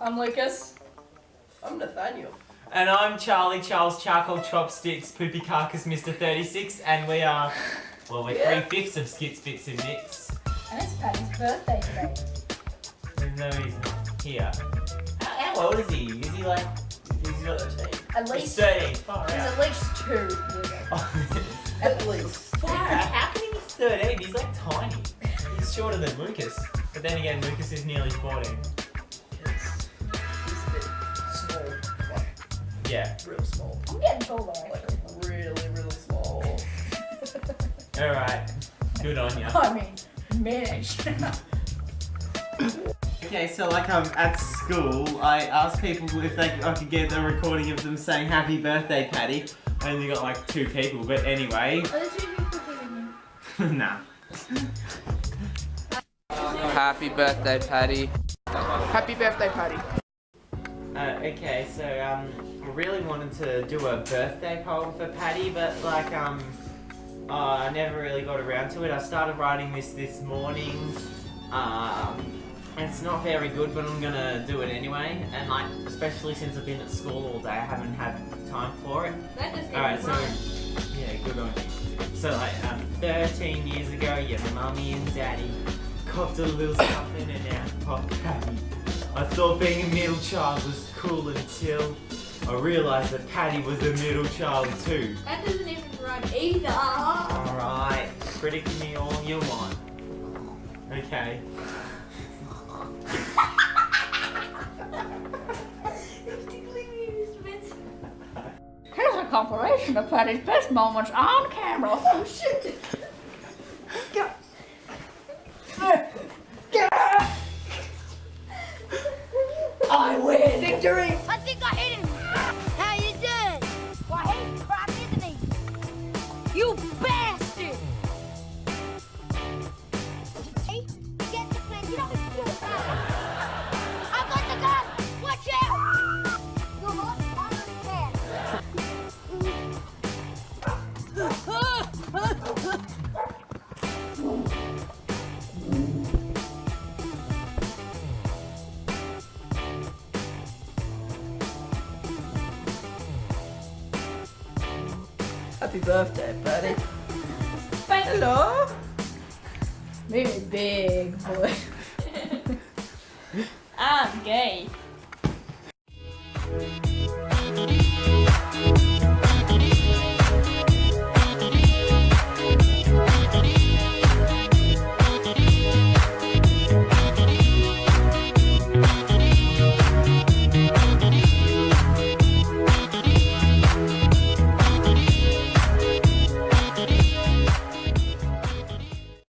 I'm Lucas. I'm Nathaniel. And I'm Charlie Charles Charcoal Chopsticks Poopy Carcass Mr. 36 and we are, well we're Yeah. three fifths of Skits Bits and Mix. And it's Patty's birthday today. Even though he's not here. How, how old is he? Is he like, is he's got 13. At He's least 13, far he's out. at least two. At least. far out. How can he be 13? He's like tiny. He's shorter than Lucas. But then again, Lucas is nearly 14. Yeah. real small. I'm getting taller Like, really, really small. Alright. Good on you. I mean, managed. Okay, so like um at school, I asked people if they I could get a recording of them saying "Happy Birthday, Patty." I only got like two people, but anyway, Are the two people kidding me? nah. Happy birthday, Patty. Happy birthday, Patty. Uh, okay, so um, I really wanted to do a birthday poem for Patty, but like um, uh, I never really got around to it. I started writing this this morning. Um, and it's not very good, but I'm gonna do it anyway. And like, especially since I've been at school all day, I haven't had time for it. That just Alright, so yeah, good on you. So like um, 13 years ago, your mummy and daddy copped a little something and now pop Patty. I thought being a middle child was cool until I realised that Patty was a middle child too. That doesn't even rhyme either. Alright, critic me all you want. Okay. Here's a compilation of Patty's best moments on camera. Oh shit! Victory! I think I hit him. Happy birthday, buddy. Thank. Hello. Maybe big boy. I'm gay.